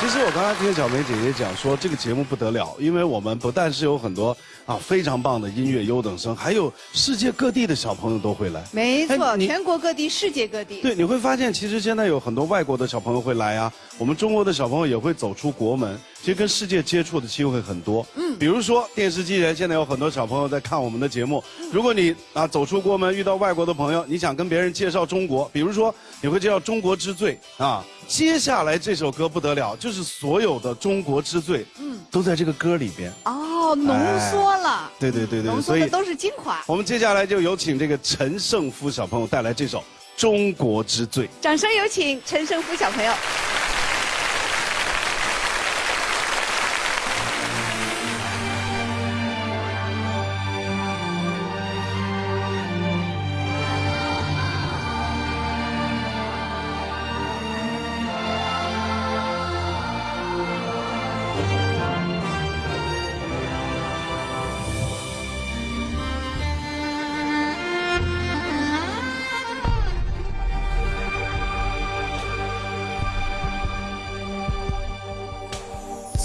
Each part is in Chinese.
其实我刚才听小梅姐姐讲说，这个节目不得了，因为我们不但是有很多啊非常棒的音乐优等生，还有世界各地的小朋友都会来。没错，哎全国各地、世界各地。对，你会发现，其实现在有很多外国的小朋友会来啊，我们中国的小朋友也会走出国门，其实跟世界接触的机会很多。嗯，比如说电视机前，现在有很多小朋友在看我们的节目。如果你啊走出国门遇到外国的朋友，你想跟别人介绍中国，比如说你会介绍《中国之最》啊，接下来这首歌不得了，就是所有的中国之最，嗯，都在这个歌里边。哦，浓缩了，对对对对，浓缩所以的都是精华。我们接下来就有请这个陈胜夫小朋友带来这首《中国之最》。掌声有请陈胜夫小朋友。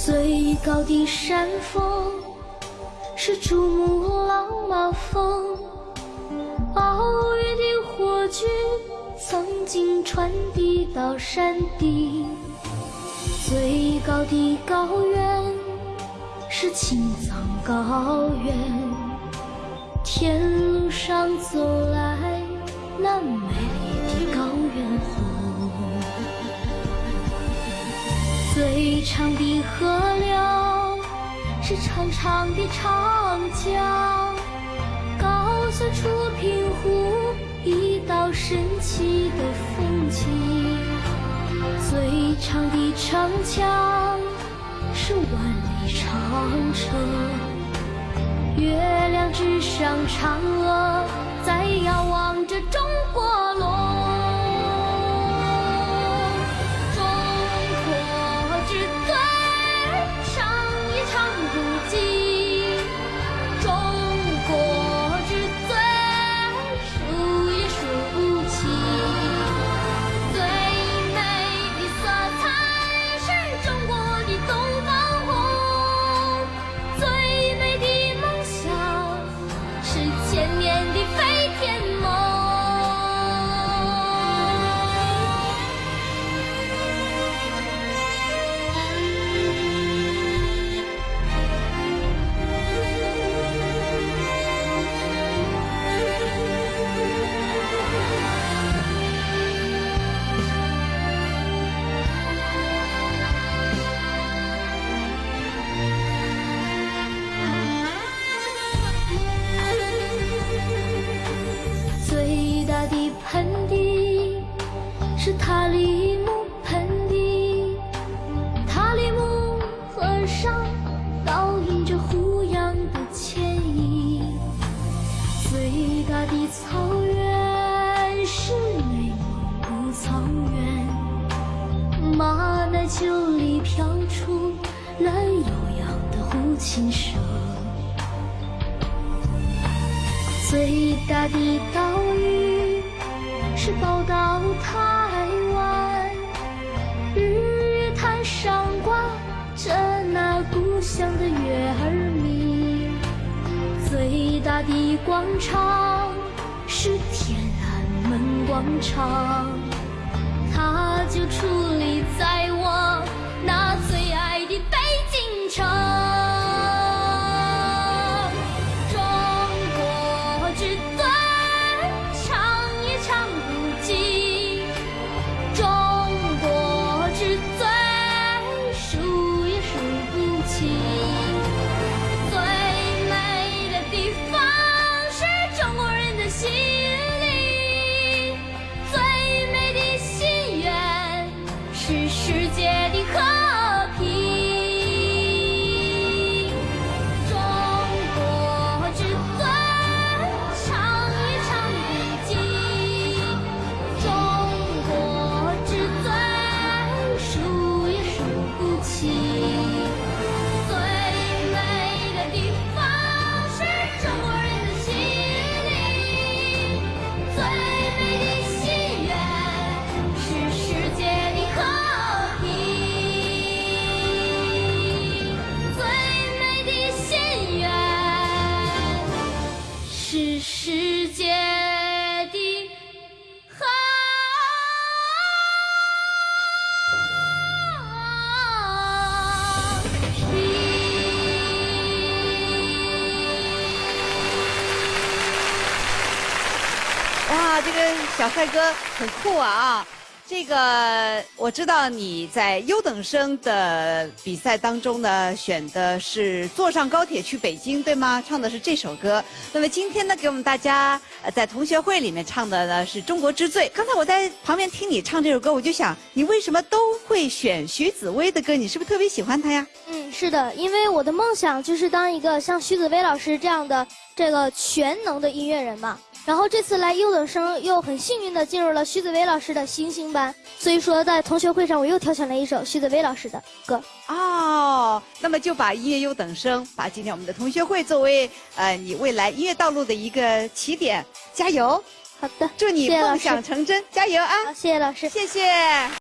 最高的山峰是珠穆朗玛峰，奥运的火炬曾经传递到山顶。最高的高原是青藏高原，天路上走来那美丽的高原红。最长的河流是长长的长江，高耸出平湖一道神奇的风景。最长的城墙是万里长城，月亮之上嫦娥胡琴声。最大的岛屿是宝岛台湾，日月潭上挂着那故乡的月儿明。最大的广场是天安门广场，它就矗立在是世界小帅哥很酷啊啊！这个我知道你在优等生的比赛当中呢，选的是坐上高铁去北京，对吗？唱的是这首歌。那么今天呢，给我们大家呃在同学会里面唱的呢是《中国之最》。刚才我在旁边听你唱这首歌，我就想，你为什么都会选徐子薇的歌？你是不是特别喜欢她呀？嗯，是的，因为我的梦想就是当一个像徐子薇老师这样的这个全能的音乐人嘛。然后这次来优等生，又很幸运的进入了徐子薇老师的星星班，所以说在同学会上我又挑选了一首徐子薇老师的歌。哦，那么就把音乐优等生，把今天我们的同学会作为呃你未来音乐道路的一个起点，加油！好的，祝你梦想成真，加油啊！好，谢谢老师。谢谢。